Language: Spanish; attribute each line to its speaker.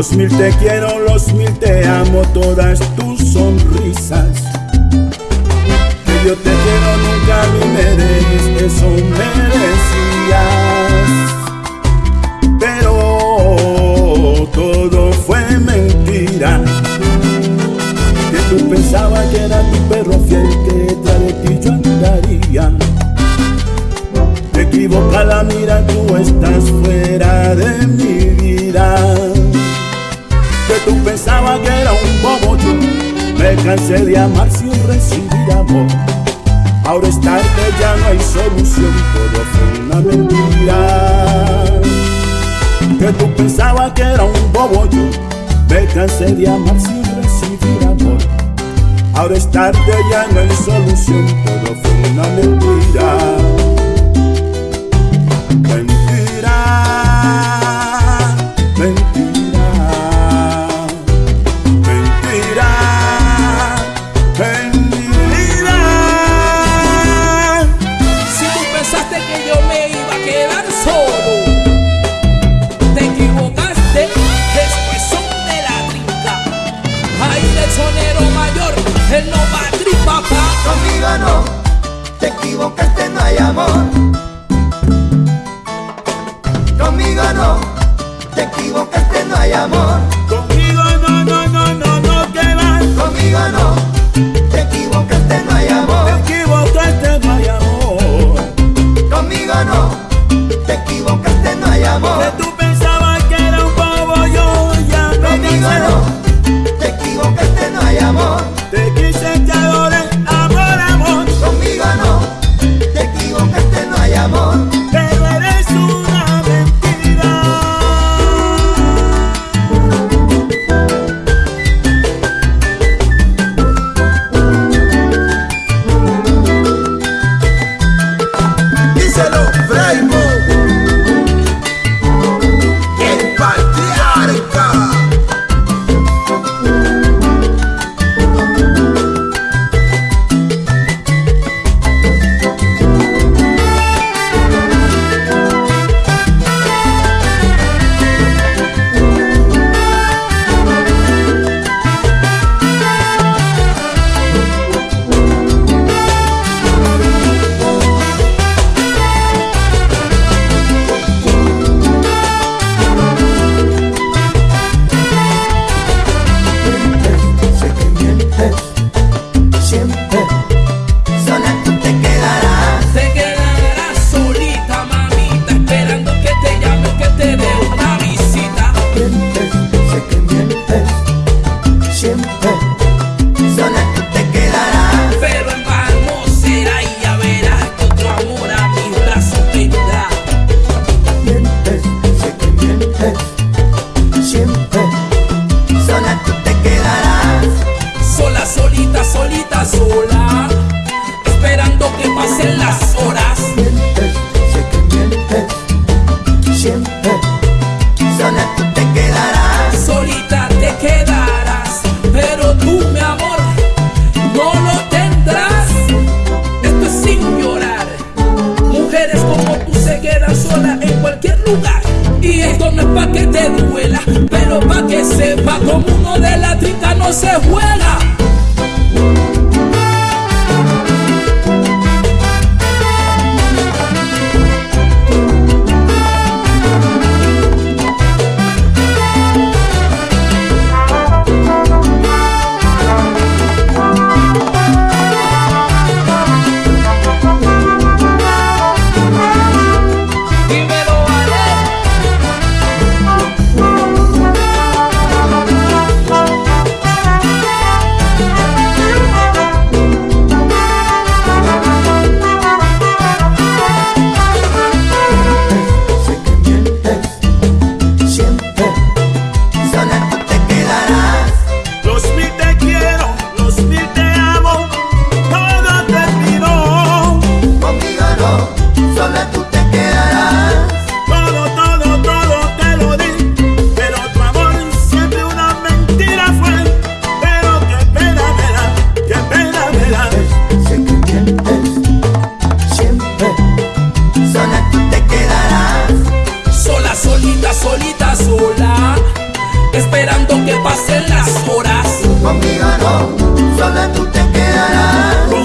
Speaker 1: Los mil te quiero, los mil te amo, todas tus sonrisas. Que yo te quiero, nunca mí me dejes, eso merecías. Pero todo fue mentira. Que tú pensabas que era tu perro fiel, que tras de ti yo andaría. Te equivoca la mira, tú estás fuera de mi Cansé de amar sin recibir amor. Ahora es tarde, ya no hay solución Todo fue una mentira. Que tú pensabas que era un bobo yo cansé de amar sin recibir amor. Ahora es tarde, ya no hay solución Todo fue
Speaker 2: Te equivocaste, no hay amor.
Speaker 1: Conmigo no Te equivocaste, no hay amor.
Speaker 3: Conmigo no, no, no, no, no te Conmigo no de la
Speaker 1: trinca no se juega. solita sola,
Speaker 3: esperando que pasen las horas.
Speaker 1: Conmigo no, sola tú te quedarás.